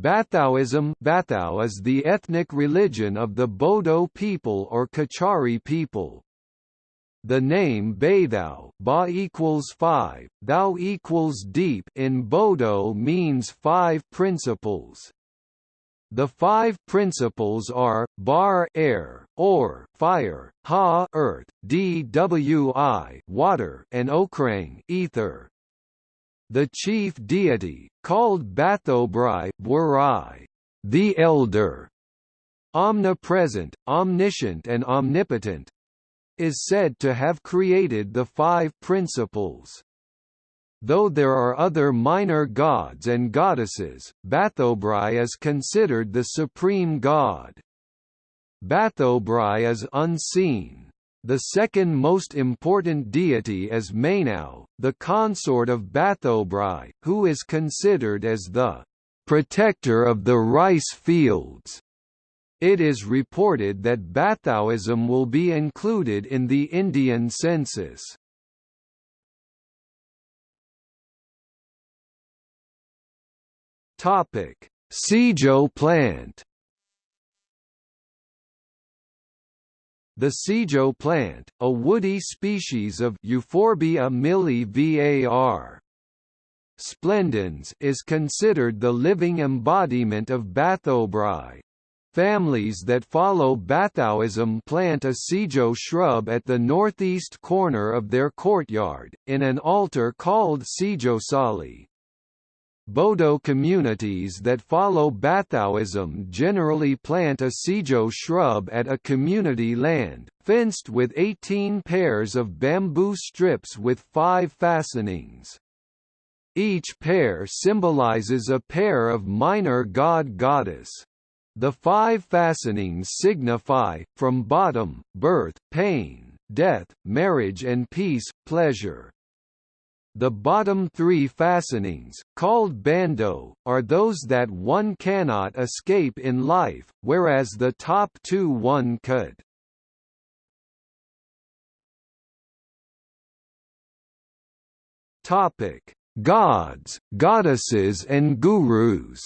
Bathaoism Bathao is the ethnic religion of the Bodo people or Kachari people. The name Bathao ba equals five, thou equals deep in Bodo means five principles. The five principles are, bar air, or fire, ha earth, dwi water and okrang ether. The chief deity, called Bathobrai Bwarai, the Elder, omnipresent, omniscient and omnipotent, is said to have created the five principles. Though there are other minor gods and goddesses, Bathobrai is considered the supreme god. Bathobrai is unseen, the second most important deity is Mainau, the consort of Bathobrai, who is considered as the protector of the rice fields. It is reported that Bathaoism will be included in the Indian census. Topic: Sijo plant The Sijo plant, a woody species of Euphorbia var. splendens is considered the living embodiment of Bathobrai. Families that follow Bathaoism plant a Sijo shrub at the northeast corner of their courtyard, in an altar called Sijo Sali. Bodo communities that follow Bathaoism generally plant a Sijo shrub at a community land, fenced with 18 pairs of bamboo strips with five fastenings. Each pair symbolizes a pair of minor god-goddess. The five fastenings signify, from bottom, birth, pain, death, marriage and peace, pleasure. The bottom three fastenings, called bando, are those that one cannot escape in life, whereas the top two one could. Topic: Gods, goddesses and gurus.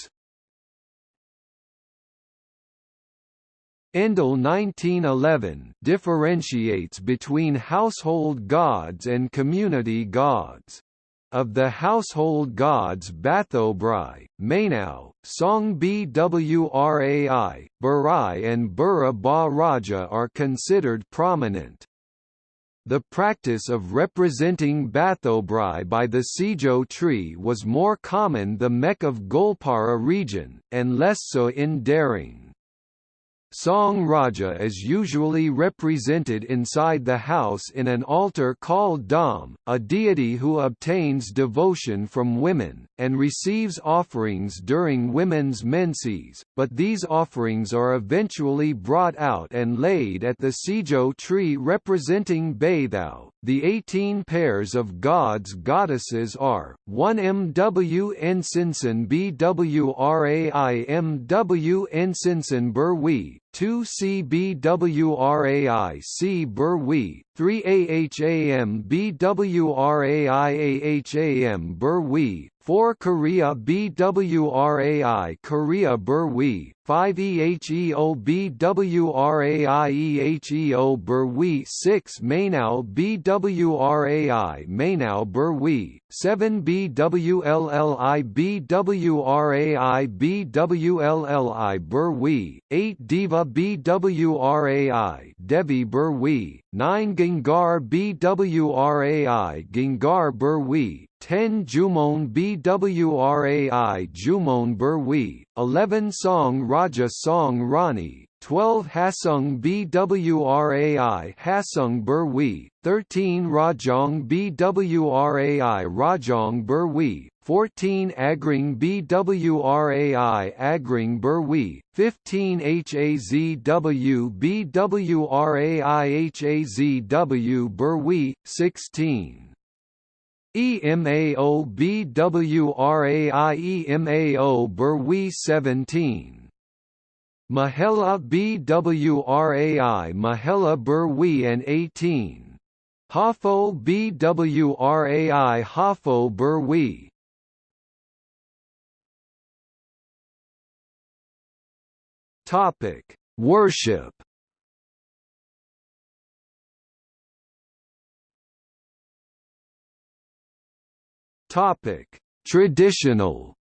Endle 1911 differentiates between household gods and community gods. Of the household gods Bathobrai, Mainau, Song Bwrai, Barai and Bura Ba Raja are considered prominent. The practice of representing Bathobrai by the Sijo tree was more common the Mech of Goalpara region, and less so in Darrang. Song Raja is usually represented inside the house in an altar called Dam, a deity who obtains devotion from women, and receives offerings during women's menses, but these offerings are eventually brought out and laid at the Sijo tree representing Bathao. The 18 pairs of gods goddesses are, 1 MW Ensinsen BWRAI MW Ensinsen Burwi, 2 CBWRAI C Burwi, 3 AHAM BWRAI AHAM 4 Korea BWRAI Korea Burwi, 5 EHEO BWRAI EHEO Burwi 6 Mainau BWRAI Mainau Burwi, 7 BWLLI BWRAI BWLLI Burwi, 8 Diva BWRAI Devi Burwi, 9 Gengar BWRAI Gengar Burwi, 10 Jumon Bwrai Jumon Burwi, 11 Song Raja Song Rani, 12 Hasung Bwrai Hasung Burwi, 13 Rajong Bwrai Rajong Burwi, 14 Agring Bwrai Agring Burwi, 15 Hazw Bwrai Hazw Burwi, 16 EMAO BWRAI EMAO Burwi 17 Mahela BWRAI Mahela Burwi and 18 Hafo BWRAI Hafo Burwi Topic: Worship. Topic: Traditional.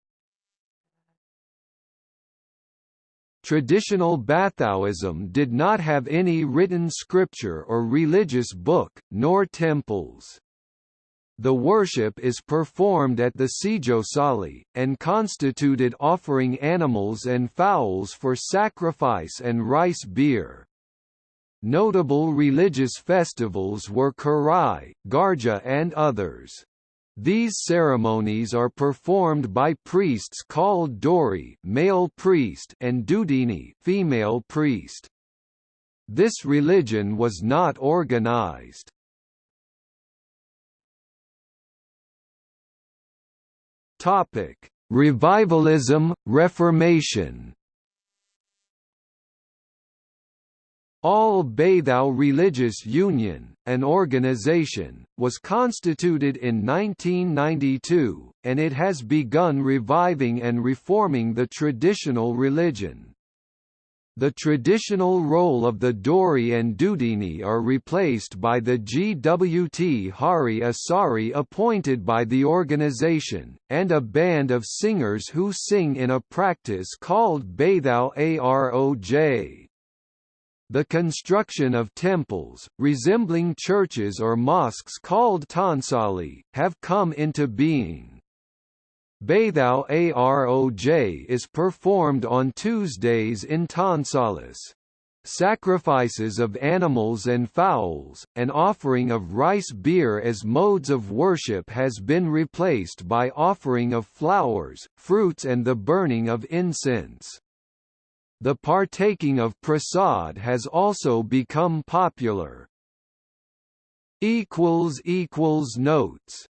Traditional Bathaoism did not have any written scripture or religious book, nor temples. The worship is performed at the Sijo Sali, and constituted offering animals and fowls for sacrifice and rice beer. Notable religious festivals were Karai, Garja and others. These ceremonies are performed by priests called Dori male priest and Dudini female priest. This religion was not organized. Topic: Revivalism, Reformation. All Baithao Religious Union, an organization, was constituted in 1992, and it has begun reviving and reforming the traditional religion. The traditional role of the Dori and Dudini are replaced by the GWT Hari Asari appointed by the organization, and a band of singers who sing in a practice called Baithao Aroj. The construction of temples, resembling churches or mosques called Tansali, have come into being. Baithao Aroj is performed on Tuesdays in Tonsalis. Sacrifices of animals and fowls, an offering of rice beer as modes of worship has been replaced by offering of flowers, fruits and the burning of incense. The partaking of prasad has also become popular. Notes